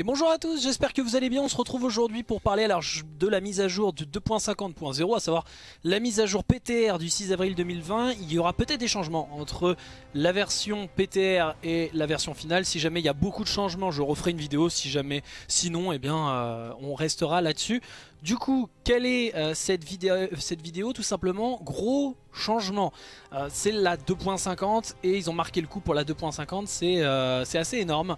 Et bonjour à tous, j'espère que vous allez bien. On se retrouve aujourd'hui pour parler alors de la mise à jour du 2.50.0, à savoir la mise à jour PTR du 6 avril 2020. Il y aura peut-être des changements entre la version PTR et la version finale. Si jamais il y a beaucoup de changements, je referai une vidéo. Si jamais, sinon, eh bien, euh, on restera là-dessus. Du coup, quelle est euh, cette, vidéo, cette vidéo Tout simplement, gros changement. Euh, c'est la 2.50 et ils ont marqué le coup pour la 2.50. C'est assez énorme.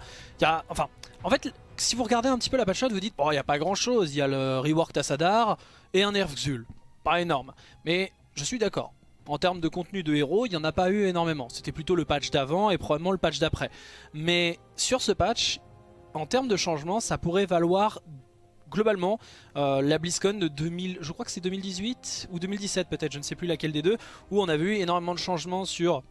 Enfin, en fait, si vous regardez un petit peu la patch note, vous dites, bon, il n'y a pas grand chose. Il y a le rework Tassadar et un nerf Xul. Pas énorme. Mais je suis d'accord. En termes de contenu de héros, il n'y en a pas eu énormément. C'était plutôt le patch d'avant et probablement le patch d'après. Mais sur ce patch, en termes de changement, ça pourrait valoir globalement euh, la BlizzCon de 2000, je crois que c'est 2018 ou 2017 peut-être, je ne sais plus laquelle des deux, où on a vu énormément de changements sur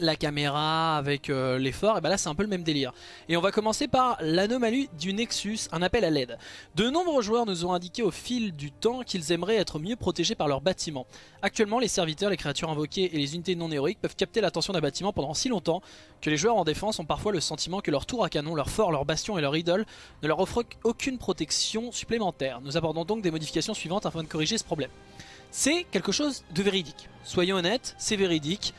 la caméra avec euh, l'effort, et ben là c'est un peu le même délire. Et on va commencer par l'anomalie du Nexus, un appel à l'aide. De nombreux joueurs nous ont indiqué au fil du temps qu'ils aimeraient être mieux protégés par leur bâtiment. Actuellement les serviteurs, les créatures invoquées et les unités non héroïques peuvent capter l'attention d'un bâtiment pendant si longtemps que les joueurs en défense ont parfois le sentiment que leur tour à canon, leur fort, leur bastion et leur idole ne leur offrent aucune protection supplémentaire. Nous abordons donc des modifications suivantes afin de corriger ce problème. C'est quelque chose de véridique. Soyons honnêtes, c'est véridique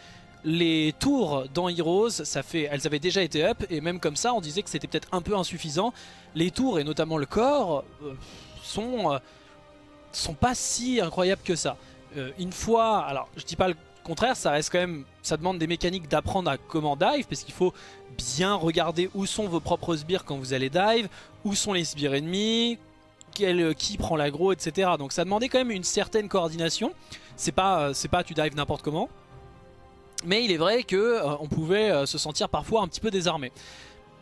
les tours dans Heroes, ça fait, elles avaient déjà été up et même comme ça on disait que c'était peut-être un peu insuffisant. Les tours et notamment le corps euh, sont, euh, sont pas si incroyables que ça. Euh, une fois, alors je dis pas le contraire, ça reste quand même, ça demande des mécaniques d'apprendre à comment dive parce qu'il faut bien regarder où sont vos propres sbires quand vous allez dive, où sont les sbires ennemis, qui prend l'aggro, etc. Donc ça demandait quand même une certaine coordination. C'est pas, c'est pas tu dives n'importe comment. Mais il est vrai qu'on euh, pouvait euh, se sentir parfois un petit peu désarmé.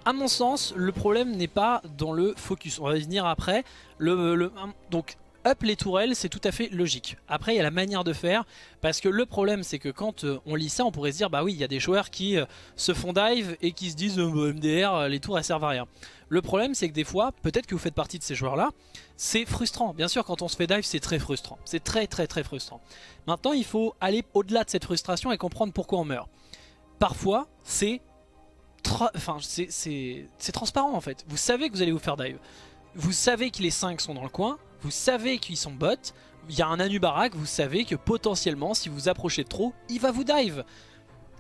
A mon sens, le problème n'est pas dans le focus. On va y venir après. Le, donc, up les tourelles, c'est tout à fait logique. Après, il y a la manière de faire. Parce que le problème, c'est que quand euh, on lit ça, on pourrait se dire, bah oui, il y a des joueurs qui se font dive et qui se disent, MDR, les tours, elles servent à rien. Le problème, c'est que des fois, peut-être que vous faites partie de ces joueurs-là, c'est frustrant. Bien sûr, quand on se fait dive, c'est très frustrant. C'est très très très frustrant. Maintenant, il faut aller au-delà de cette frustration et comprendre pourquoi on meurt. Parfois, c'est transparent en fait. Vous savez que vous allez vous faire dive. Vous savez que les 5 sont dans le coin. Vous savez qu'ils sont bots. Il y a un Anubarak, vous savez que potentiellement, si vous approchez trop, il va vous dive.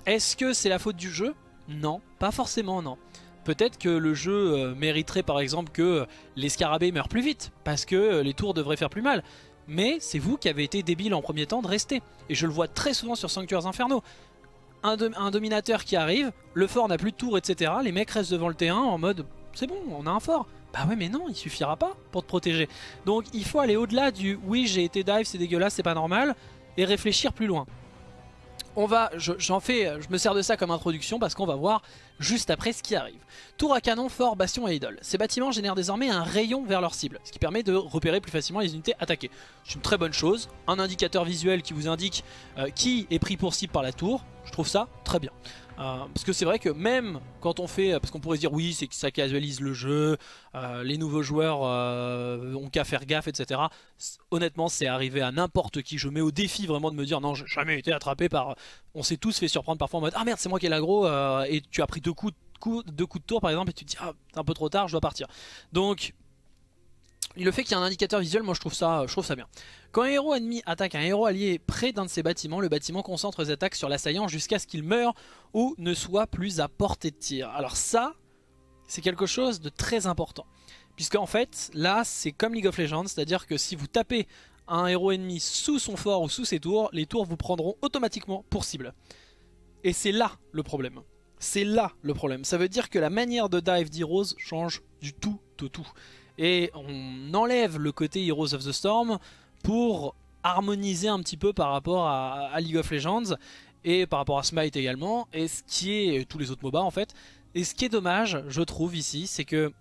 Est-ce que c'est la faute du jeu? Non, pas forcément non peut-être que le jeu euh, mériterait par exemple que les scarabées meurent plus vite, parce que euh, les tours devraient faire plus mal. Mais c'est vous qui avez été débile en premier temps de rester. Et je le vois très souvent sur Sanctuaires Infernaux. Un, dominateur qui arrive, le fort n'a plus de tours, etc. Les mecs restent devant le T1 en mode c'est bon, on a un fort. Bah ouais mais non, il suffira pas pour te protéger. Donc il faut aller au-delà du oui j'ai été dive, c'est dégueulasse, c'est pas normal, et réfléchir plus loin on va, j'en fais, je me sers de ça comme introduction parce qu'on va voir juste après ce qui arrive. Tour à canon, fort, bastion et idole. Ces bâtiments génèrent désormais un rayon vers leur cible, ce qui permet de repérer plus facilement les unités attaquées. C'est une très bonne chose, un indicateur visuel qui vous indique euh, qui est pris pour cible par la tour, je trouve ça très bien. Euh, parce que c'est vrai que même quand on fait, parce qu'on pourrait dire oui c'est que ça casualise le jeu, euh, les nouveaux joueurs euh, ont qu'à faire gaffe etc. Honnêtement c'est arrivé à n'importe qui, je mets au défi vraiment de me dire non j'ai jamais été attrapé par... On s'est tous fait surprendre parfois en mode ah merde c'est moi qui ai l'agro et tu as pris deux coups, deux coups de tour par exemple et tu te dis ah c'est un peu trop tard je dois partir. Donc le fait qu'il y ait un indicateur visuel, moi je trouve ça, je trouve ça bien. Quand un héros ennemi attaque un héros allié près d'un de ses bâtiments, le bâtiment concentre ses attaques sur l'assaillant jusqu'à ce qu'il meure ou ne soit plus à portée de tir. Alors ça, c'est quelque chose de très important. Puisque en fait, là c'est comme League of Legends, c'est-à-dire que si vous tapez un héros ennemi sous son fort ou sous ses tours, les tours vous prendront automatiquement pour cible. Et c'est là le problème. C'est là le problème. Ça veut dire que la manière de dive d'Heroes change du tout au tout et on enlève le côté Heroes of the Storm pour harmoniser un petit peu par rapport à, League of Legends et par rapport à Smite également. Et ce qui est tous les autres MOBA en fait. Et ce qui est dommage je trouve ici c'est que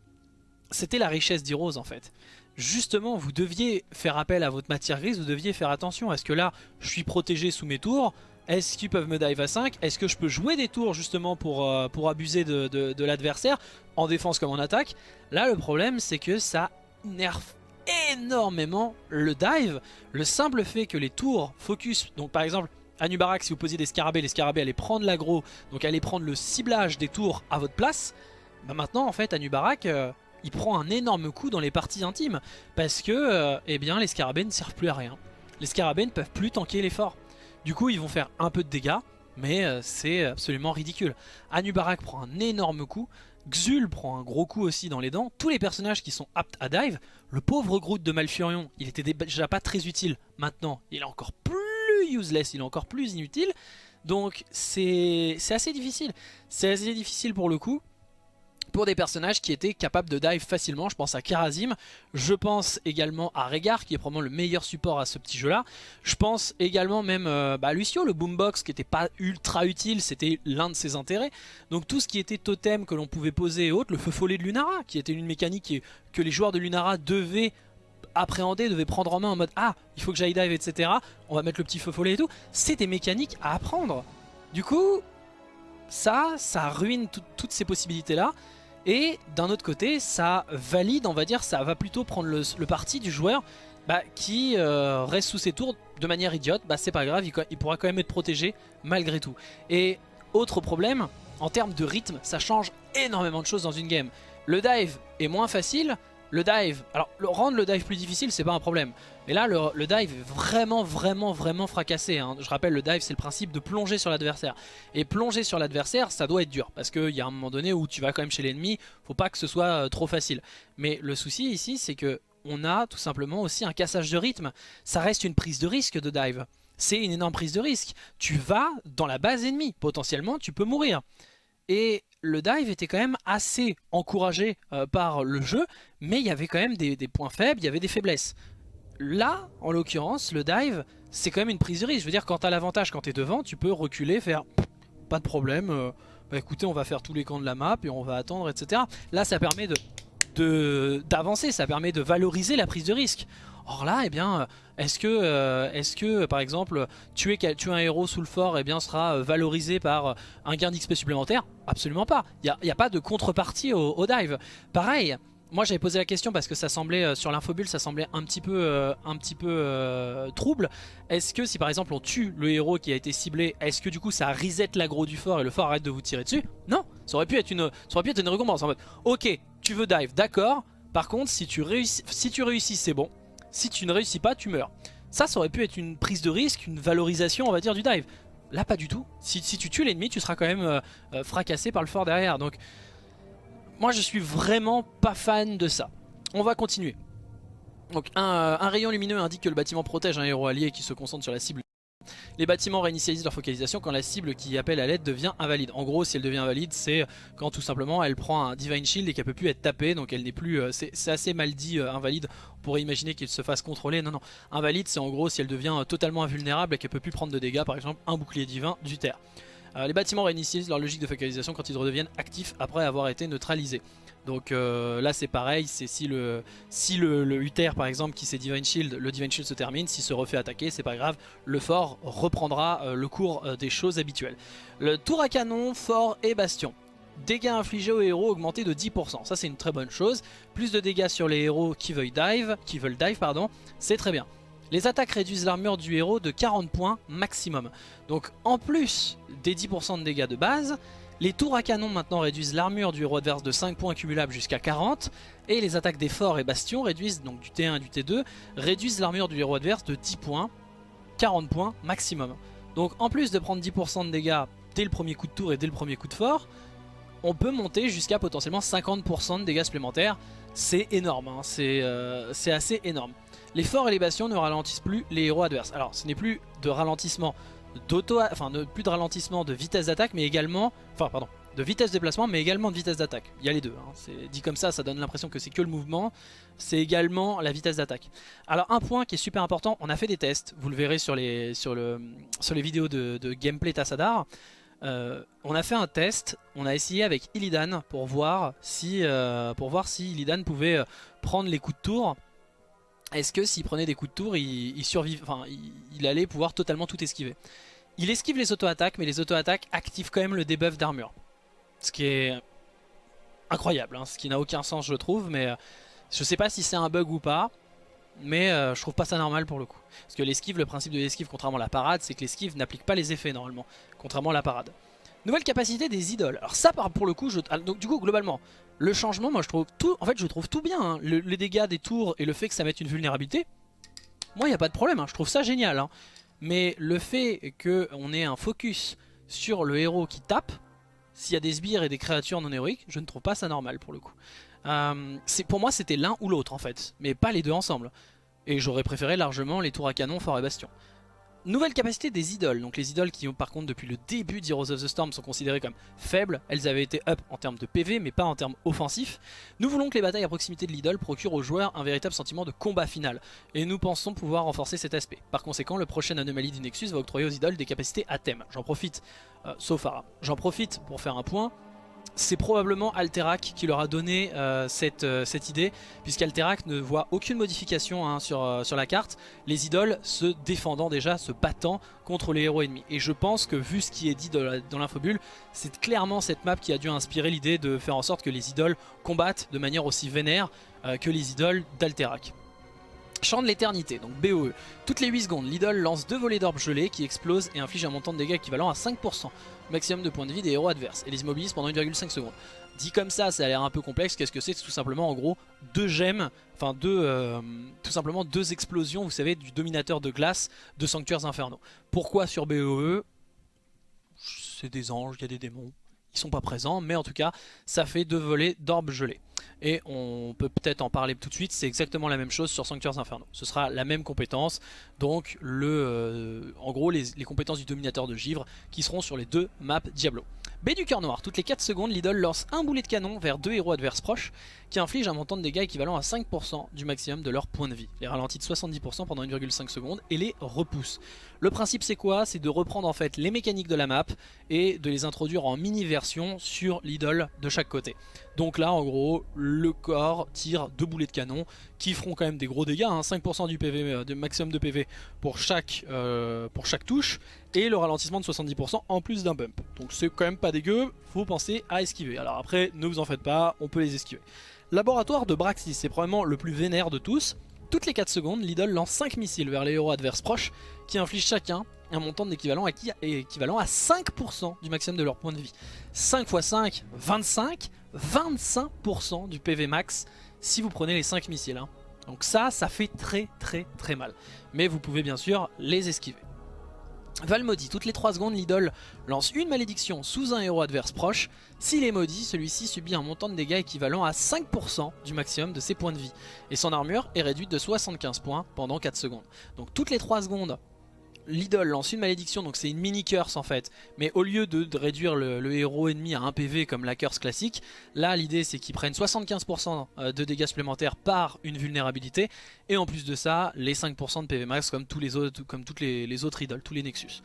c'était la richesse d'Heroes en fait. Justement vous deviez faire appel à votre matière grise vous deviez faire attention est-ce que là je suis protégé sous mes tours est-ce qu'ils peuvent me dive à 5 Est-ce que je peux jouer des tours justement pour, euh, abuser de, l'adversaire en défense comme en attaque? Là le problème c'est que ça nerf énormément le dive. Le simple fait que les tours focus, donc par exemple Anubarak si vous posiez des scarabées, les scarabées allaient prendre l'aggro, donc allaient prendre le ciblage des tours à votre place. Bah maintenant en fait Anubarak, euh, il prend un énorme coup dans les parties intimes parce que euh, eh bien, les scarabées ne servent plus à rien. Les scarabées ne peuvent plus tanker l'effort. Du coup, ils vont faire un peu de dégâts, mais euh, c'est absolument ridicule. Anubarak prend un énorme coup, Xul prend un gros coup aussi dans les dents. Tous les personnages qui sont aptes à dive, le pauvre Groot de Malfurion, il était déjà pas très utile. Maintenant, il est encore plus useless, il est encore plus inutile. Donc c'est assez difficile. C'est assez difficile pour le coup pour des personnages qui étaient capables de dive facilement. Je pense à Karazim, je pense également à Regar qui est probablement le meilleur support à ce petit jeu là. Je pense également même euh, bah, à Lucio, le boombox qui n'était pas ultra utile, c'était l'un de ses intérêts. Donc tout ce qui était totem que l'on pouvait poser et autres, le feu follet de Lunara qui était une mécanique que les joueurs de Lunara devaient appréhender, devaient prendre en main en mode ah il faut que j'aille dive etc. On va mettre le petit feu follet et tout. C'est des mécaniques à apprendre. Du coup ça, ça ruine toutes ces possibilités là. Et d'un autre côté, ça valide, on va dire, ça va plutôt prendre le, parti du joueur bah, qui euh, reste sous ses tours de manière idiote. Bah c'est pas grave, il, pourra quand même être protégé malgré tout. Et autre problème, en termes de rythme, ça change énormément de choses dans une game. Le dive est moins facile, le dive, alors rendre le dive plus difficile c'est pas un problème. Mais là le, dive est vraiment vraiment vraiment fracassé hein. Je rappelle le dive c'est le principe de plonger sur l'adversaire. Et plonger sur l'adversaire ça doit être dur Parce qu'il y a un moment donné où tu vas quand même chez l'ennemi Faut pas que ce soit euh, trop facile. Mais le souci ici c'est que on a tout simplement aussi un cassage de rythme. Ça reste une prise de risque de dive. C'est une énorme prise de risque. Tu vas dans la base ennemie. Potentiellement tu peux mourir. Et le dive était quand même assez encouragé euh, par le jeu, mais il y avait quand même des, points faibles, il y avait des faiblesses. Là, en l'occurrence, le dive, c'est quand même une prise de risque. Je veux dire, quand t'as l'avantage, quand t'es devant, tu peux reculer, faire pas de problème. Euh, bah écoutez, on va faire tous les camps de la map et on va attendre, etc. Là, ça permet de d'avancer, ça permet de valoriser la prise de risque. Or là, eh bien, est-ce que, euh, que, par exemple, tuer, un héros sous le fort eh bien, sera euh, valorisé par euh, un gain d'XP supplémentaire? Absolument pas. Il n'y a, pas de contrepartie au, dive. Pareil, moi j'avais posé la question parce que ça semblait, sur l'infobule, ça semblait un petit peu, trouble. Est-ce que si par exemple on tue le héros qui a été ciblé, est-ce que du coup ça reset l'aggro du fort et le fort arrête de vous tirer dessus? Non, ça aurait pu être une, ça aurait pu récompense ok, tu veux dive, d'accord, par contre si tu réussis c'est bon, si tu ne réussis pas, tu meurs. Ça, ça aurait pu être une prise de risque, une valorisation, on va dire, du dive. Là, pas du tout. Si, tu tues l'ennemi, tu seras quand même euh, euh, fracassé par le fort derrière. Donc, moi, je suis vraiment pas fan de ça. On va continuer. Donc, un, euh, un rayon lumineux indique que le bâtiment protège un héros allié qui se concentre sur la cible les bâtiments réinitialisent leur focalisation quand la cible qui appelle à l'aide devient invalide. En gros, si elle devient invalide, c'est quand tout simplement elle prend un Divine Shield et qu'elle peut plus être tapée, donc elle n'est plus... Euh, c'est assez mal dit euh, invalide, on pourrait imaginer qu'il se fasse contrôler. Non, non, invalide c'est en gros si elle devient totalement invulnérable et qu'elle peut plus prendre de dégâts, par exemple un bouclier divin du terre. Les bâtiments réinitialisent leur logique de focalisation quand ils redeviennent actifs après avoir été neutralisés. Donc euh, là c'est pareil, c'est si le si le, Uther par exemple qui c'est Divine Shield, le Divine Shield se termine, s'il se refait attaquer c'est pas grave, le fort reprendra euh, le cours euh, des choses habituelles. Le tour à canon, fort et bastion. Dégâts infligés aux héros augmentés de 10%, ça c'est une très bonne chose. Plus de dégâts sur les héros qui veulent dive, qui veulent dive pardon, c'est très bien. Les attaques réduisent l'armure du héros de 40 points maximum. Donc en plus des 10% de dégâts de base, les tours à canon maintenant réduisent l'armure du héros adverse de 5 points cumulables jusqu'à 40 et les attaques des forts et bastions réduisent, donc du T1 et du T2, réduisent l'armure du héros adverse de 10 points, 40 points maximum. Donc en plus de prendre 10% de dégâts dès le premier coup de tour et dès le premier coup de fort, on peut monter jusqu'à potentiellement 50% de dégâts supplémentaires. C'est énorme, hein. euh, c'est assez énorme. Les forts et les bastions ne ralentissent plus les héros adverses. Alors ce n'est plus de ralentissement d'auto, enfin plus de ralentissement de vitesse d'attaque, mais également, enfin pardon, de vitesse de déplacement, mais également de vitesse d'attaque. Il y a les deux. Hein. Dit comme ça, ça donne l'impression que c'est que le mouvement. C'est également la vitesse d'attaque. Alors un point qui est super important, on a fait des tests. Vous le verrez sur les sur le sur les vidéos de, gameplay Tassadar. Euh, on a fait un test, on a essayé avec Illidan pour voir si euh, pour voir si Illidan pouvait euh, prendre les coups de tour est-ce que s'il prenait des coups de tour, il, enfin, il, allait pouvoir totalement tout esquiver? Il esquive les auto-attaques, mais les auto-attaques activent quand même le debuff d'armure. Ce qui est incroyable, hein, ce qui n'a aucun sens je trouve, mais euh, je sais pas si c'est un bug ou pas, mais euh, je trouve pas ça normal pour le coup. Parce que l'esquive, le principe de l'esquive, contrairement à la parade, c'est que l'esquive n'applique pas les effets normalement, contrairement à la parade. Nouvelle capacité des idoles. Alors ça, pour le coup. Ah, donc du coup, globalement, le changement, moi je trouve tout, en fait, je trouve tout bien. Hein. les dégâts des tours et le fait que ça mette une vulnérabilité, moi, il n'y a pas de problème. Hein. Je trouve ça génial. Hein. Mais le fait qu'on ait un focus sur le héros qui tape, s'il y a des sbires et des créatures non héroïques, je ne trouve pas ça normal pour le coup. Euh, pour moi, c'était l'un ou l'autre en fait, mais pas les deux ensemble. Et j'aurais préféré largement les tours à canon fort et bastion. Nouvelle capacité des idoles, donc les idoles qui par contre depuis le début d'Heroes of the Storm sont considérées comme faibles, elles avaient été up en termes de PV mais pas en termes offensifs. Nous voulons que les batailles à proximité de l'idole procurent aux joueurs un véritable sentiment de combat final, et nous pensons pouvoir renforcer cet aspect. Par conséquent, le prochain anomalie du Nexus va octroyer aux idoles des capacités à thème. J'en profite, euh, j'en profite pour faire un point c'est probablement Alterac qui leur a donné euh, cette, euh, cette, idée, puisqu'Alterac ne voit aucune modification hein, sur, euh, sur la carte, les idoles se défendant déjà, se battant contre les héros ennemis. Et je pense que vu ce qui est dit dans l'infobule, c'est clairement cette map qui a dû inspirer l'idée de faire en sorte que les idoles combattent de manière aussi vénère que les idoles d'Alterac. Chant de l'éternité, donc BOE. Toutes les 8 secondes, l'idole lance deux volets d'orbes gelés qui explosent et infligent un montant de dégâts équivalent à 5% maximum de points de vie des héros adverses et les immobilise pendant 1,5 secondes. Dit comme ça, ça a l'air un peu complexe. Qu'est-ce que c'est C'est tout simplement en gros deux gemmes, enfin deux, euh, tout simplement deux explosions, vous savez, du dominateur de glace de sanctuaires infernaux. Pourquoi sur BOE C'est des anges, il y a des démons. Ils sont pas présents, mais en tout cas, ça fait deux volets d'orbes gelés. Et on peut peut-être en parler tout de suite, c'est exactement la même chose sur Sanctuaires Infernaux. Ce sera la même compétence, donc le, euh, en gros les, les, compétences du dominateur de givre qui seront sur les deux maps Diablo. B du cœur noir, toutes les 4 secondes, l'idole lance un boulet de canon vers deux héros adverses proches qui infligent un montant de dégâts équivalent à 5% du maximum de leur point de vie. Les ralentit de 70% pendant 1,5 secondes et les repousse. Le principe c'est quoi? C'est de reprendre en fait les mécaniques de la map et de les introduire en mini version sur l'idole de chaque côté. Donc là en gros le corps tire deux boulets de canon qui feront quand même des gros dégâts, 5% hein. du PV, euh, de maximum de PV pour chaque, euh, pour chaque touche et le ralentissement de 70% en plus d'un bump. Donc c'est quand même pas dégueu, faut penser à esquiver. Alors après ne vous en faites pas, on peut les esquiver. Laboratoire de Braxis, c'est probablement le plus vénère de tous. Toutes les 4 secondes, l'idole lance 5 missiles vers les héros adverses proches qui infligent chacun un montant d'équivalent équivalent à 5% du maximum de leur point de vie. 5 x 5, 25, 25% du PV max si vous prenez les 5 missiles. Hein. Donc ça, ça fait très très très mal. Mais vous pouvez bien sûr les esquiver. Val maudit, toutes les 3 secondes l'idole lance une malédiction sous un héros adverse proche. S'il est maudit, celui-ci subit un montant de dégâts équivalent à 5% du maximum de ses points de vie. Et son armure est réduite de 75 points pendant 4 secondes. Donc toutes les 3 secondes, l'idole lance une malédiction, donc c'est une mini curse en fait. Mais au lieu de, réduire le, héros ennemi à 1 PV comme la curse classique, là l'idée c'est qu'ils prennent 75% euh, de dégâts supplémentaires par une vulnérabilité. Et en plus de ça, les 5% de PV max comme, tous les autres, toutes les, autres idoles, tous les Nexus.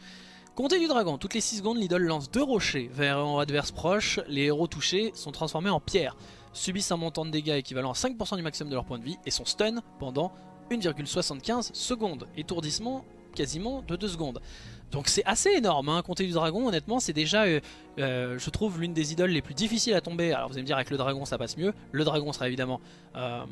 Comté du dragon, toutes les 6 secondes l'idole lance deux rochers vers un adverse proche, les héros touchés sont transformés en pierre, subissent un montant de dégâts équivalent à 5% du maximum de leur point de vie et sont stun pendant 1,75 secondes. Étourdissement quasiment de 2 secondes. Donc c'est assez énorme, hein. Comté du dragon honnêtement c'est déjà euh, euh, je trouve l'une des idoles les plus difficiles à tomber. Alors vous allez me dire avec le dragon ça passe mieux, le dragon sera évidemment euh,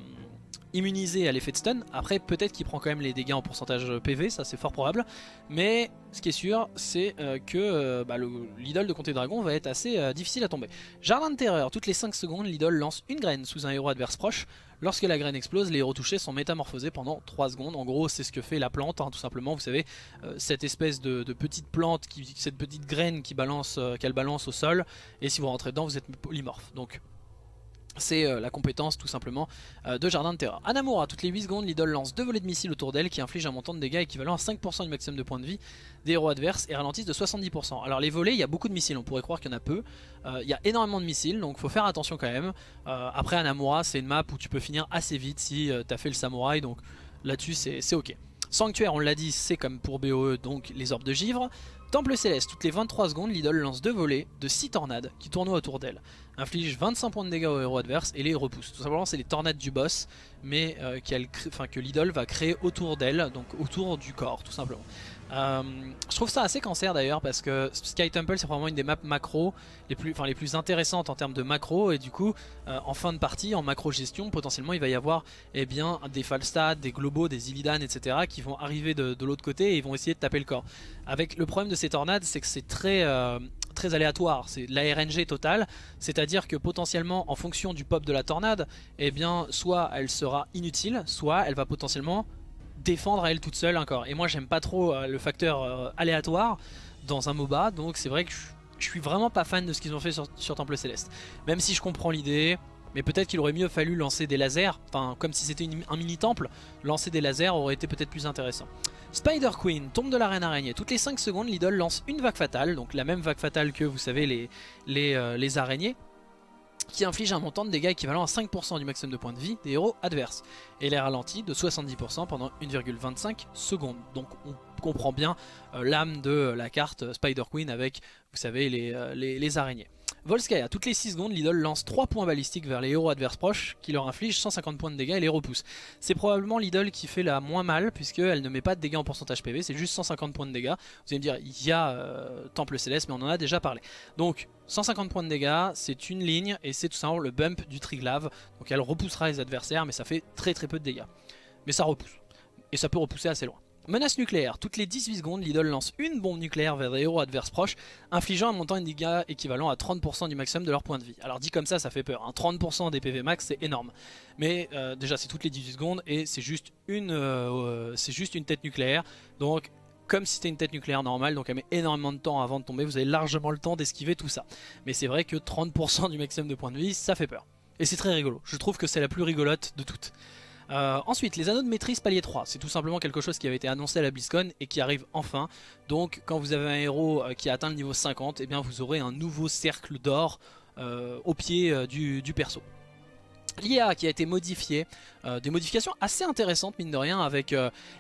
immunisé à l'effet de stun. Après peut-être qu'il prend quand même les dégâts en pourcentage PV, ça c'est fort probable. Mais ce qui est sûr c'est que bah, l'idole de Comté dragon va être assez difficile à tomber. Jardin de terreur, toutes les 5 secondes l'idole lance une graine sous un héros adverse proche. Lorsque la graine explose, les héros touchés sont métamorphosés pendant 3 secondes. En gros, c'est ce que fait la plante, hein, tout simplement. Vous savez, euh, cette espèce de, petite plante, cette petite graine qui balance, euh, qu'elle balance au sol. Et si vous rentrez dedans, vous êtes polymorphe. Donc c'est euh, la compétence tout simplement euh, de Jardin de Terreur. Anamura, toutes les 8 secondes, l'idole lance deux volets de missiles autour d'elle qui infligent un montant de dégâts équivalent à 5% du maximum de points de vie des héros adverses et ralentissent de 70%. Alors les volets, il y a beaucoup de missiles, on pourrait croire qu'il y en a peu. Euh, il y a énormément de missiles, donc faut faire attention quand même. après Anamura, c'est une map où tu peux finir assez vite si tu as fait le samouraï, donc là-dessus c'est ok. Sanctuaire, on l'a dit, c'est comme pour BOE, donc les orbes de givre. Temple Céleste, toutes les 23 secondes, l'idole lance deux volets de 6 tornades qui tournoient autour d'elle. Inflige 25 points de dégâts aux héros adverses et les repousse. Tout simplement, c'est les tornades du boss, mais euh, que l'idole va créer autour d'elle, donc autour du corps, tout simplement. Euh, je trouve ça assez cancer d'ailleurs parce que Sky Temple c'est vraiment une des maps macro les plus, enfin, les plus intéressantes en termes de macro et du coup euh, en fin de partie en macro gestion potentiellement il va y avoir eh des Falstad, des Globos, des Illidan etc qui vont arriver de, l'autre côté et ils vont essayer de taper le corps. Avec le problème de ces tornades c'est que c'est très, très aléatoire, c'est la RNG totale, c'est-à-dire que potentiellement en fonction du pop de la tornade, eh bien soit elle sera inutile, soit elle va potentiellement défendre à elle toute seule encore. Et moi j'aime pas trop euh, le facteur euh, aléatoire dans un MOBA, donc c'est vrai que je, suis vraiment pas fan de ce qu'ils ont fait sur, sur Temple Céleste. Même si je comprends l'idée, mais peut-être qu'il aurait mieux fallu lancer des lasers, enfin comme si c'était un mini temple, lancer des lasers aurait été peut-être plus intéressant. Spider Queen tombe de l'arène araignée. Toutes les 5 secondes, l'idole lance une vague fatale, donc la même vague fatale que vous savez les, euh, araignées qui inflige un montant de dégâts équivalent à 5% du maximum de points de vie des héros adverses. Et les ralentit de 70% pendant 1,25 secondes. Donc on comprend bien euh, l'âme de la carte Spider Queen avec, vous savez, euh, les araignées. Volskaya, toutes les 6 secondes, l'idole lance 3 points balistiques vers les héros adverses proches qui leur infligent 150 points de dégâts et les repousse. C'est probablement l'idole qui fait la moins mal puisqu'elle ne met pas de dégâts en pourcentage PV, c'est juste 150 points de dégâts. Vous allez me dire, il y a euh, Temple Céleste mais on en a déjà parlé. Donc 150 points de dégâts, c'est une ligne et c'est tout simplement le bump du Triglave. Donc elle repoussera les adversaires mais ça fait très très peu de dégâts. Mais ça repousse. Et ça peut repousser assez loin. Menace nucléaire. Toutes les 18 secondes, l'idole lance une bombe nucléaire vers des héros adverses proches, infligeant un montant de dégâts équivalent à 30% du maximum de leur point de vie. Alors dit comme ça, ça fait peur. 30% hein. des PV max, c'est énorme. Mais euh, déjà, c'est toutes les 18 secondes et c'est juste, une, euh, c'est juste une tête nucléaire. Donc comme si c'était une tête nucléaire normale, donc elle met énormément de temps avant de tomber, vous avez largement le temps d'esquiver tout ça. Mais c'est vrai que 30% du maximum de points de vie, ça fait peur. Et c'est très rigolo, je trouve que c'est la plus rigolote de toutes. Euh, ensuite, les anneaux de maîtrise palier 3, c'est tout simplement quelque chose qui avait été annoncé à la BlizzCon et qui arrive enfin. Donc quand vous avez un héros euh, qui a atteint le niveau 50, eh bien vous aurez un nouveau cercle d'or euh, au pied du, perso. L'IA qui a été modifiée, des modifications assez intéressantes mine de rien avec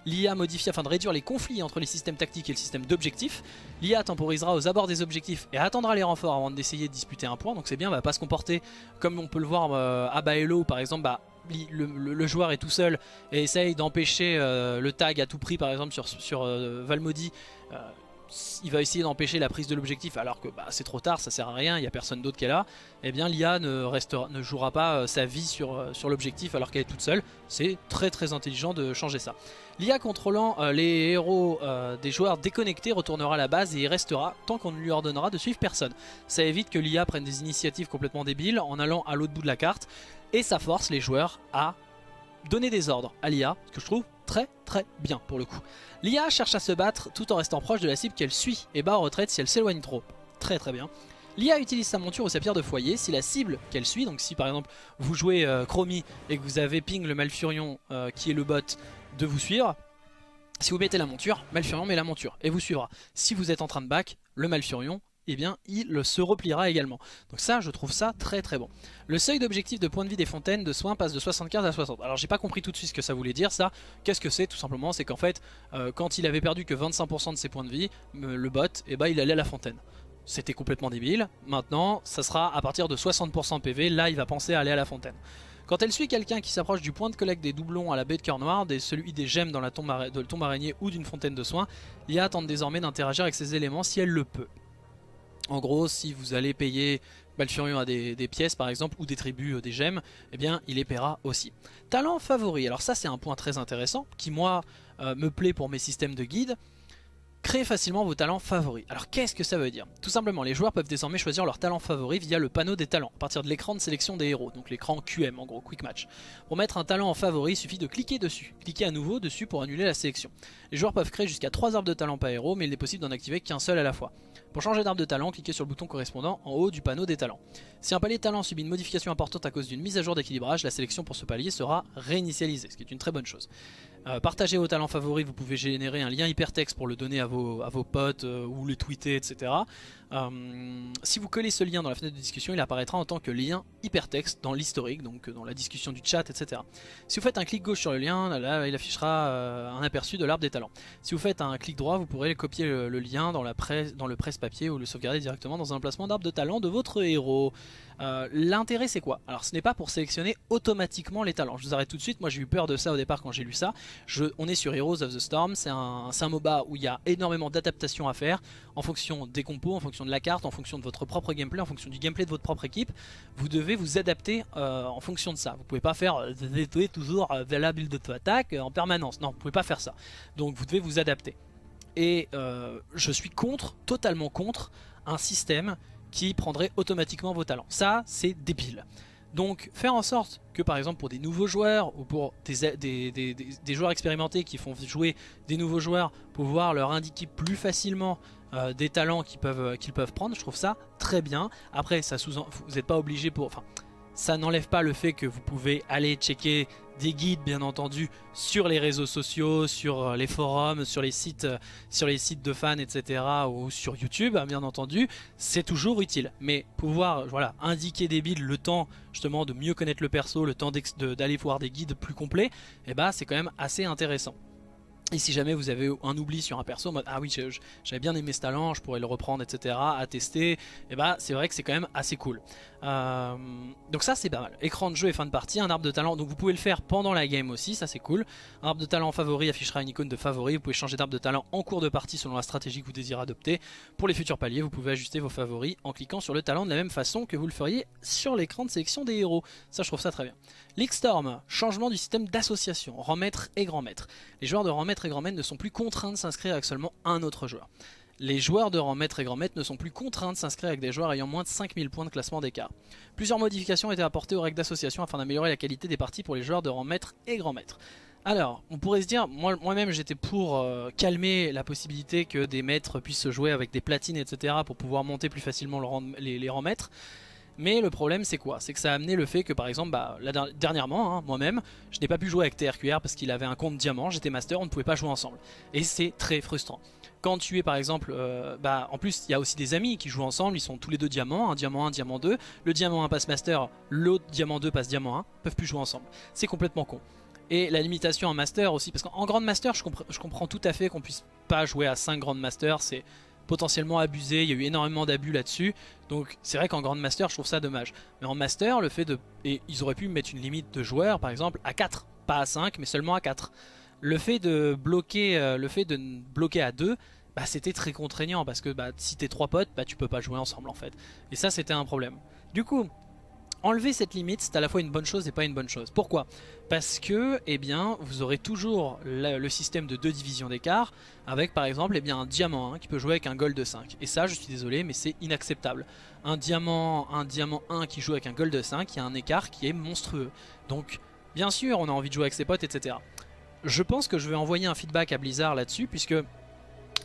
l'IA modifiée afin de réduire les conflits entre les systèmes tactiques et le système d'objectifs. L'IA temporisera aux abords des objectifs et attendra les renforts avant d'essayer de disputer un point, donc c'est bien, elle va pas se comporter comme on peut le voir à Baello par exemple, bah, le, joueur est tout seul et essaye d'empêcher euh, le tag à tout prix par exemple sur, sur euh, Valmody euh, il va essayer d'empêcher la prise de l'objectif alors que bah, c'est trop tard, ça sert à rien, il n'y a personne d'autre qui est là, eh bien l'IA ne, jouera pas sa vie sur, sur l'objectif alors qu'elle est toute seule. C'est très très intelligent de changer ça. L'IA contrôlant les héros des joueurs déconnectés retournera à la base et y restera tant qu'on ne lui ordonnera de suivre personne. Ça évite que l'IA prenne des initiatives complètement débiles en allant à l'autre bout de la carte et ça force les joueurs à donner des ordres à l'IA, ce que je trouve très très bien pour le coup. L'IA cherche à se battre tout en restant proche de la cible qu'elle suit et bat en retraite si elle s'éloigne trop. Très très bien. L'IA utilise sa monture ou sa pierre de foyer si la cible qu'elle suit, donc si par exemple vous jouez euh, Chromie et que vous avez Ping le Malfurion euh, qui est le bot de vous suivre, si vous mettez la monture, Malfurion met la monture et vous suivra. Si vous êtes en train de back, le Malfurion eh bien il se repliera également. Donc ça je trouve ça très très bon. Le seuil d'objectif de points de vie des fontaines de soins passe de 75 à 60. Alors j'ai pas compris tout de suite ce que ça voulait dire ça. Qu'est-ce que c'est tout simplement? C'est qu'en fait euh, quand il avait perdu que 25% de ses points de vie, le bot, eh ben, il allait à la fontaine. C'était complètement débile. Maintenant ça sera à partir de 60% PV, là il va penser à aller à la fontaine. Quand elle suit quelqu'un qui s'approche du point de collecte des doublons à la baie de cœur noir, des, celui des gemmes dans la tombe, de la tombe araignée ou d'une fontaine de soins, l'IA tente désormais d'interagir avec ces éléments si elle le peut. En gros, si vous allez payer Balfurion à des, pièces par exemple ou des tribus, euh, des gemmes, eh bien il les paiera aussi. Talent favori, alors ça c'est un point très intéressant qui moi euh, me plaît pour mes systèmes de guide. Créez facilement vos talents favoris. Alors qu'est-ce que ça veut dire? Tout simplement, les joueurs peuvent désormais choisir leur talent favori via le panneau des talents, à partir de l'écran de sélection des héros, donc l'écran QM en gros, Quick Match. Pour mettre un talent en favori, il suffit de cliquer dessus. Cliquez à nouveau dessus pour annuler la sélection. Les joueurs peuvent créer jusqu'à 3 arbres de talent par héros, mais il est possible d'en activer qu'un seul à la fois. Pour changer d'arbre de talent, cliquez sur le bouton correspondant en haut du panneau des talents. Si un palier de talent subit une modification importante à cause d'une mise à jour d'équilibrage, la sélection pour ce palier sera réinitialisée, ce qui est une très bonne chose. Euh, partagez vos talents favoris, vous pouvez générer un lien hypertexte pour le donner à vos, potes euh, ou les tweeter, etc. Euh, si vous collez ce lien dans la fenêtre de discussion, il apparaîtra en tant que lien hypertexte dans l'historique, donc dans la discussion du chat, etc. Si vous faites un clic gauche sur le lien, là, il affichera un aperçu de l'arbre des talents. Si vous faites un clic droit, vous pourrez copier le, lien dans, la presse, dans le presse-papier ou le sauvegarder directement dans un emplacement d'arbre de talent de votre héros. L'intérêt c'est quoi? Alors ce n'est pas pour sélectionner automatiquement les talents. Je vous arrête tout de suite, moi j'ai eu peur de ça au départ quand j'ai lu ça on est sur Heroes of the Storm, c'est un, un, MOBA où il y a énormément d'adaptations à faire en fonction des compos, en fonction de la carte, en fonction de votre propre gameplay, en fonction du gameplay de votre propre équipe. Vous devez vous adapter euh, en fonction de ça. Vous pouvez pas faire euh, toujours euh, la build de attaque en permanence. Non, vous pouvez pas faire ça. Donc vous devez vous adapter. Et euh, je suis contre, totalement contre, un système qui prendrait automatiquement vos talents. Ça, c'est débile. Donc faire en sorte que par exemple pour des nouveaux joueurs ou pour des, joueurs expérimentés qui font jouer des nouveaux joueurs, pouvoir leur indiquer plus facilement euh, des talents qu'ils peuvent, qu'ils peuvent prendre, je trouve ça très bien. Après, ça vous n'êtes pas obligé pour... ça n'enlève pas le fait que vous pouvez aller checker des guides bien entendu sur les réseaux sociaux, sur euh, les forums, sur les sites, euh, sur les sites de fans, etc. ou sur YouTube, hein, bien entendu, c'est toujours utile. Mais pouvoir voilà, indiquer des builds, le temps justement de mieux connaître le perso, le temps d'aller voir des guides plus complets, et eh bah, c'est quand même assez intéressant. Et si jamais vous avez un oubli sur un perso, mode, ah oui j'avais bien aimé ce talent, je pourrais le reprendre etc, à tester, et eh bah c'est vrai que c'est quand même assez cool. Euh, donc ça c'est pas mal. Écran de jeu et fin de partie, un arbre de talent, donc vous pouvez le faire pendant la game aussi, ça c'est cool. Un arbre de talent favori affichera une icône de favori, vous pouvez changer d'arbre de talent en cours de partie selon la stratégie que vous désirez adopter. Pour les futurs paliers, vous pouvez ajuster vos favoris en cliquant sur le talent de la même façon que vous le feriez sur l'écran de sélection des héros. Ça je trouve ça très bien. Storm, changement du système d'association, rang maître et grand maître. Les joueurs de rang maître et grand maître ne sont plus contraints de s'inscrire avec seulement un autre joueur les joueurs de rang maître et grand maître ne sont plus contraints de s'inscrire avec des joueurs ayant moins de 5000 points de classement d'écart. Plusieurs modifications ont été apportées aux règles d'association afin d'améliorer la qualité des parties pour les joueurs de rang maître et grand maître. Alors, on pourrait se dire, moi-même j'étais pour euh, calmer la possibilité que des maîtres puissent jouer avec des platines etc pour pouvoir monter plus facilement les, rangs maîtres. Mais le problème c'est quoi? C'est que ça a amené le fait que par exemple, bah, dernièrement, hein, moi-même, je n'ai pas pu jouer avec TRQR parce qu'il avait un compte diamant, j'étais master, on ne pouvait pas jouer ensemble. Et c'est très frustrant quand tu es par exemple, euh, bah, en plus il y a aussi des amis qui jouent ensemble, ils sont tous les deux diamants, un diamant 1, diamant 2, le diamant 1 passe master, l'autre diamant 2 passe diamant 1, peuvent plus jouer ensemble. C'est complètement con. Et la limitation en master aussi, parce qu'en grand master je, comprends tout à fait qu'on puisse pas jouer à 5 grand master, c'est potentiellement abusé, il y a eu énormément d'abus là-dessus, donc c'est vrai qu'en grand master je trouve ça dommage. Mais en master, le fait de... Ils auraient pu mettre une limite de joueurs par exemple à 4, pas à 5 mais seulement à 4 le fait de bloquer, euh, à deux, bah, c'était très contraignant parce que bah, si t'es trois potes, bah, tu peux pas jouer ensemble en fait. Et ça c'était un problème. Du coup, enlever cette limite c'est à la fois une bonne chose et pas une bonne chose. Pourquoi? Parce que eh bien, vous aurez toujours le, système de deux divisions d'écart avec par exemple eh un diamant 1 qui peut jouer avec un gold de 5. Et ça je suis désolé mais c'est inacceptable. Un diamant, un diamant 1 qui joue avec un gold de 5, il y a un écart qui est monstrueux. Donc bien sûr on a envie de jouer avec ses potes etc je pense que je vais envoyer un feedback à Blizzard là-dessus, puisque,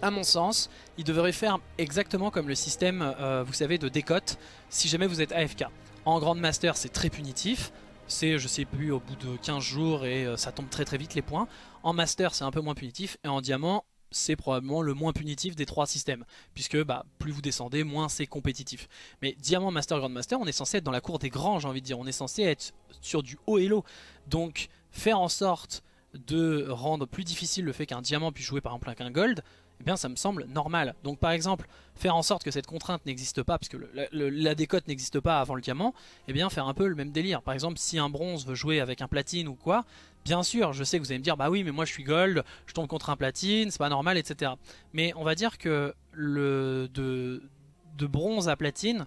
à mon sens, il devrait faire exactement comme le système, euh, vous savez, de décote, si jamais vous êtes AFK. En Grand Master, c'est très punitif, c'est, je sais plus, au bout de 15 jours, et euh, ça tombe très très vite les points. En Master, c'est un peu moins punitif, et en Diamant, c'est probablement le moins punitif des trois systèmes, puisque bah, plus vous descendez, moins c'est compétitif. Mais Diamant, Master, Grand Master, on est censé être dans la cour des grands, j'ai envie de dire, on est censé être sur du haut et low. Donc faire en sorte de rendre plus difficile le fait qu'un diamant puisse jouer par exemple avec un gold, eh bien ça me semble normal. Donc par exemple, faire en sorte que cette contrainte n'existe pas, puisque la décote n'existe pas avant le diamant, eh bien faire un peu le même délire. Par exemple, si un bronze veut jouer avec un platine ou quoi, bien sûr, je sais que vous allez me dire, bah oui, mais moi je suis gold, je tombe contre un platine, c'est pas normal, etc. Mais on va dire que de bronze à platine,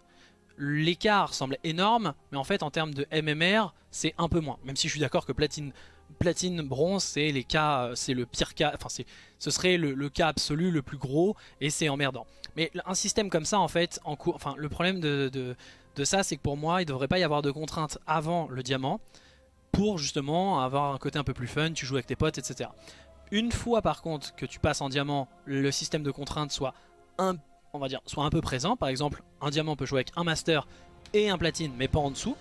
l'écart semble énorme, mais en fait en termes de MMR, c'est un peu moins. Même si je suis d'accord que platine platine, bronze, c'est les cas, euh, c'est le pire cas, enfin ce serait le, cas absolu, le plus gros, et c'est emmerdant. Mais un système comme ça, en fait, en cours, enfin le problème de, de, ça, c'est que pour moi, il ne devrait pas y avoir de contraintes avant le diamant, pour justement avoir un côté un peu plus fun, tu joues avec tes potes, etc. Une fois par contre que tu passes en diamant, le système de contraintes soit un, on va dire, soit un peu présent. Par exemple, un diamant peut jouer avec un master et un platine, mais pas en dessous.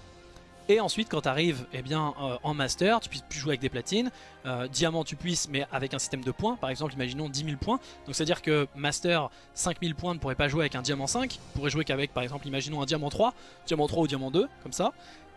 Et ensuite quand tu arrives eh bien, euh, en master, tu puisses plus jouer avec des platines. Euh, diamant tu puisses mais avec un système de points. Par exemple imaginons 10 000 points. Donc c'est à dire que master 5000 points ne pourrait pas jouer avec un diamant 5. pourrait jouer qu'avec par exemple imaginons un diamant 3, diamant 3 ou diamant 2 comme ça.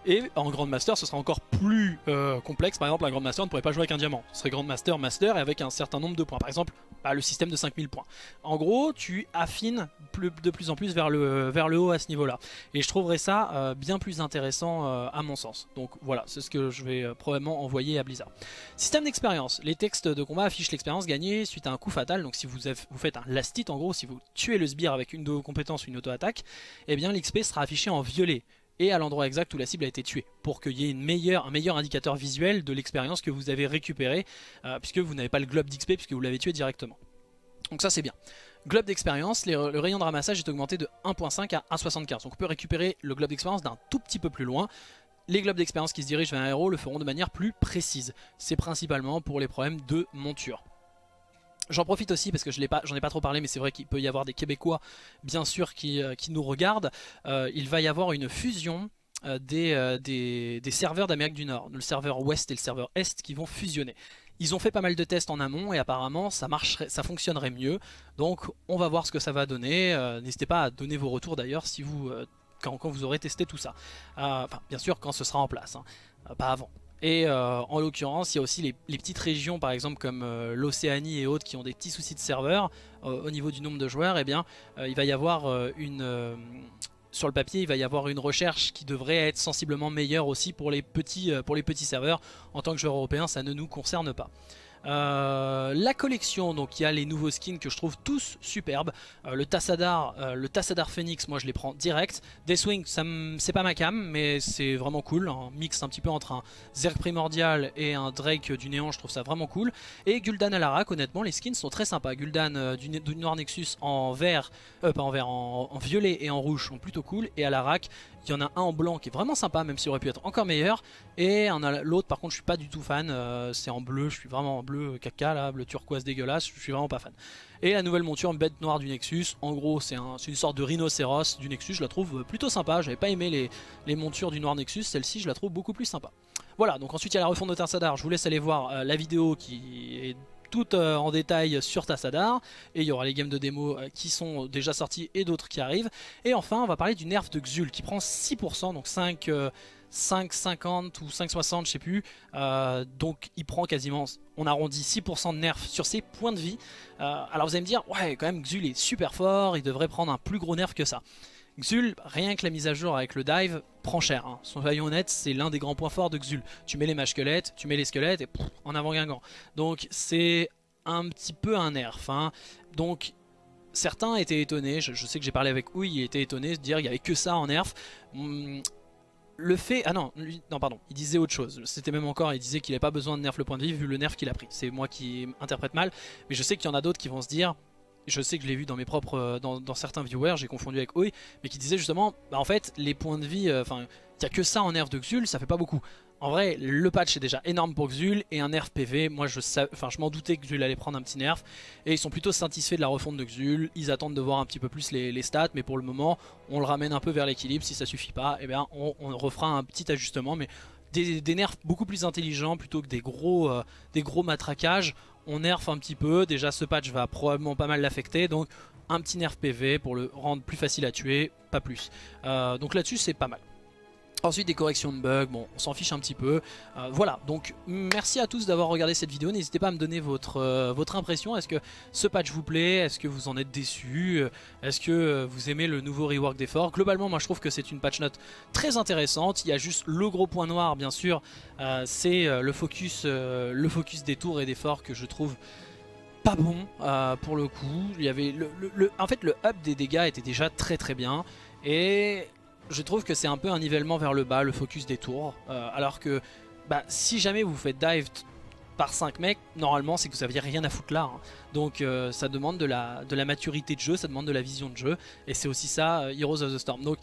Et en Grand Master, ce sera encore plus euh, complexe. Par exemple, un Grand Master ne pourrait pas jouer avec un diamant. Ce serait Grand Master, Master et avec un certain nombre de points. Par exemple, bah, le système de 5000 points. En gros, tu affines de plus en plus vers le, haut à ce niveau-là. Et je trouverais ça euh, bien plus intéressant euh, à mon sens. Donc voilà, c'est ce que je vais probablement envoyer à Blizzard. Système d'expérience. Les textes de combat affichent l'expérience gagnée suite à un coup fatal. Donc si vous, vous faites un last hit, en gros, si vous tuez le sbire avec une de vos compétences ou une auto-attaque, eh bien l'XP sera affiché en violet et à l'endroit exact où la cible a été tuée pour qu'il y ait un meilleur indicateur visuel de l'expérience que vous avez récupéré euh, puisque vous n'avez pas le globe d'XP puisque vous l'avez tué directement. Donc ça c'est bien. Globe d'expérience, le rayon de ramassage est augmenté de 1.5 à 1.75. Donc on peut récupérer le globe d'expérience d'un tout petit peu plus loin. Les globes d'expérience qui se dirigent vers un héros le feront de manière plus précise. C'est principalement pour les problèmes de monture. J'en profite aussi parce que je j'en ai, pas trop parlé mais c'est vrai qu'il peut y avoir des Québécois bien sûr qui, euh, nous regardent. Euh, il va y avoir une fusion euh, des, serveurs d'Amérique du Nord, le serveur ouest et le serveur est qui vont fusionner. Ils ont fait pas mal de tests en amont et apparemment ça, marcherait, ça fonctionnerait mieux. Donc on va voir ce que ça va donner. N'hésitez pas à donner vos retours d'ailleurs si vous, quand, vous aurez testé tout ça. enfin bien sûr quand ce sera en place, hein. pas avant. Et euh, en l'occurrence, il y a aussi les, petites régions, par exemple comme euh, l'Océanie et autres, qui ont des petits soucis de serveurs euh, au niveau du nombre de joueurs. Eh bien, il va y avoir une sur le papier, il va y avoir une recherche qui devrait être sensiblement meilleure aussi pour les petits, pour les petits serveurs. En tant que joueur européen, ça ne nous concerne pas. Euh, la collection, donc il y a les nouveaux skins que je trouve tous superbes. Euh, le Tassadar, euh, le Tassadar Phoenix, moi je les prends direct. Deathwing, c'est pas ma cam, mais c'est vraiment cool. Un mix un petit peu entre un Zerg Primordial et un Drake du Néant, je trouve ça vraiment cool. Et Gul'dan Alarak, honnêtement, les skins sont très sympas. Gul'dan du, Noir Nexus en vert, pas en, violet et en rouge sont plutôt cool. Et Alarak, il y en a un en blanc qui est vraiment sympa, même s'il aurait pu être encore meilleur. Et l'autre, par contre, je suis pas du tout fan. Euh, c'est en bleu, je suis vraiment en bleu caca, là, bleu turquoise dégueulasse. Je suis vraiment pas fan. Et la nouvelle monture bête noire du Nexus. En gros, c'est une sorte de rhinocéros du Nexus. Je la trouve plutôt sympa. J'avais pas aimé les, montures du noir Nexus. Celle-ci, je la trouve beaucoup plus sympa. Voilà, donc ensuite il y a la refonte de Tassadar. Je vous laisse aller voir euh, la vidéo qui est tout euh, en détail sur Tassadar. Et il y aura les games de démo euh, qui sont déjà sortis et d'autres qui arrivent. Et enfin, on va parler du nerf de Xul qui prend 6%, donc 5... 5,50 ou 5,60 je sais plus donc il prend quasiment on arrondit 6% de nerf sur ses points de vie alors vous allez me dire ouais quand même Xul est super fort il devrait prendre un plus gros nerf que ça Xul, rien que la mise à jour avec le dive, prend cher. Hein. Soyons honnêtes, c'est l'un des grands points forts de Xul. Tu mets les mages squelettes, tu mets les squelettes et en avant Guingamp. Donc c'est un petit peu un nerf. Hein. Donc certains étaient étonnés, je, sais que j'ai parlé avec Ouille, il était étonné de dire qu'il n'y avait que ça en nerf. Hmm, le fait... Ah non, non pardon, il disait autre chose. C'était même encore, il disait qu'il n'avait pas besoin de nerf le point de vie vu le nerf qu'il a pris. C'est moi qui interprète mal, mais je sais qu'il y en a d'autres qui vont se dire je sais que je l'ai vu dans mes propres, euh, dans, certains viewers, j'ai confondu avec Oi, mais qui disait justement, bah en fait, les points de vie, euh, enfin, il n'y a que ça en nerf de Xul, ça fait pas beaucoup. En vrai, le patch est déjà énorme pour Xul et un nerf PV, moi je, enfin, je m'en doutais que Xul allait prendre un petit nerf et ils sont plutôt satisfaits de la refonte de Xul, ils attendent de voir un petit peu plus les, stats mais pour le moment on le ramène un peu vers l'équilibre, si ça suffit pas, eh bien on, refera un petit ajustement mais des, nerfs beaucoup plus intelligents plutôt que des gros, euh, des gros matraquages on nerf un petit peu, déjà ce patch va probablement pas mal l'affecter, donc un petit nerf PV pour le rendre plus facile à tuer, pas plus. Euh, donc là-dessus c'est pas mal. Ensuite des corrections de bugs, bon on s'en fiche un petit peu. Euh, voilà, donc merci à tous d'avoir regardé cette vidéo. N'hésitez pas à me donner votre, euh, votre impression. Est-ce que ce patch vous plaît? Est-ce que vous en êtes déçu? Est-ce que vous aimez le nouveau rework d'effort Globalement moi je trouve que c'est une patch note très intéressante. Il y a juste le gros point noir bien sûr, c'est le, focus, le focus des tours et des forts que je trouve pas bon pour le coup. Il y avait le, en fait le up des dégâts était déjà très très bien. Et je trouve que c'est un peu un nivellement vers le bas, le focus des tours. Euh, alors que bah, si jamais vous faites dive par 5 mecs, normalement c'est que vous aviez rien à foutre là. Hein. Donc euh, ça demande de la, maturité de jeu, ça demande de la vision de jeu. Et c'est aussi ça, euh, Heroes of the Storm. Donc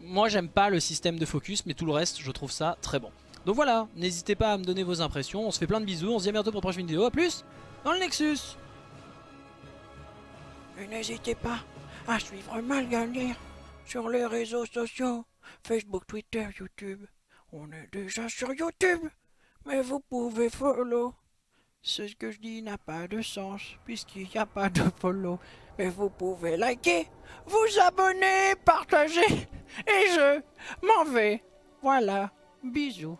moi j'aime pas le système de focus, mais tout le reste je trouve ça très bon. Donc voilà, n'hésitez pas à me donner vos impressions, on se fait plein de bisous, on se dit à bientôt pour une prochaine vidéo, a plus dans le Nexus n'hésitez pas à suivre Malgalire sur les réseaux sociaux, Facebook, Twitter, YouTube. On est déjà sur YouTube, mais vous pouvez follow. Ce que je dis n'a pas de sens, puisqu'il n'y a pas de follow. Mais vous pouvez liker, vous abonner, partager, et je m'en vais. Voilà, bisous.